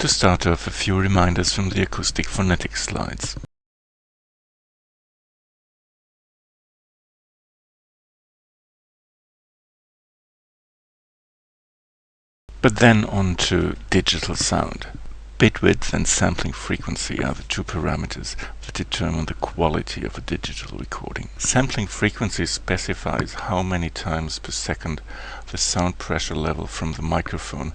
To start off, a few reminders from the acoustic phonetics slides. But then on to digital sound. Bit width and sampling frequency are the two parameters that determine the quality of a digital recording. Sampling frequency specifies how many times per second the sound pressure level from the microphone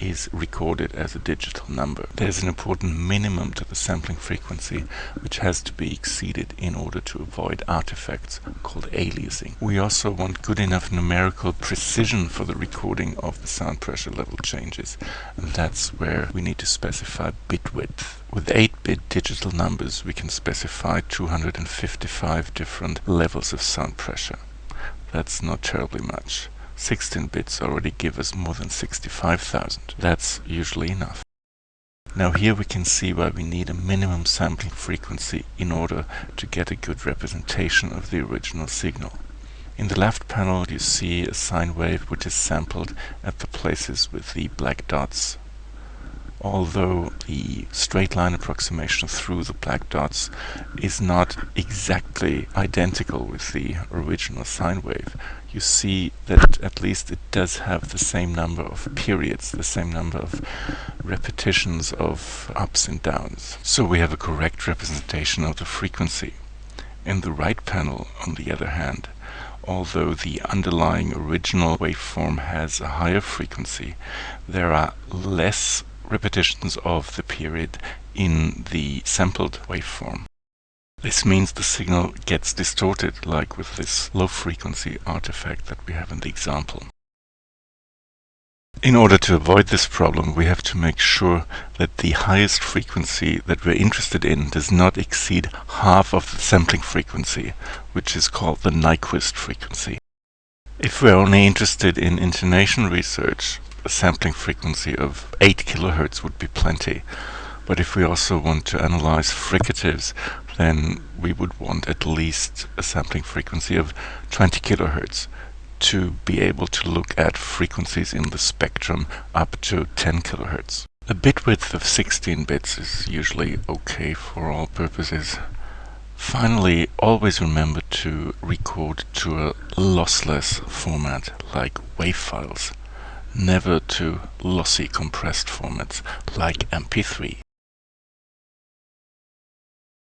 is recorded as a digital number. There's an important minimum to the sampling frequency which has to be exceeded in order to avoid artifacts called aliasing. We also want good enough numerical precision for the recording of the sound pressure level changes and that's where we need to specify bit width. With 8-bit digital numbers we can specify 255 different levels of sound pressure. That's not terribly much. 16 bits already give us more than 65,000. That's usually enough. Now here we can see why we need a minimum sampling frequency in order to get a good representation of the original signal. In the left panel you see a sine wave which is sampled at the places with the black dots. Although the straight line approximation through the black dots is not exactly identical with the original sine wave, you see that at least it does have the same number of periods, the same number of repetitions of ups and downs. So we have a correct representation of the frequency. In the right panel, on the other hand, although the underlying original waveform has a higher frequency, there are less repetitions of the period in the sampled waveform. This means the signal gets distorted, like with this low frequency artifact that we have in the example. In order to avoid this problem, we have to make sure that the highest frequency that we're interested in does not exceed half of the sampling frequency, which is called the Nyquist frequency. If we're only interested in intonation research, a sampling frequency of 8 kHz would be plenty. But if we also want to analyze fricatives, then we would want at least a sampling frequency of 20 kHz to be able to look at frequencies in the spectrum up to 10 kHz. A bit width of 16 bits is usually okay for all purposes. Finally, always remember to record to a lossless format like WAV files, never to lossy compressed formats like MP3.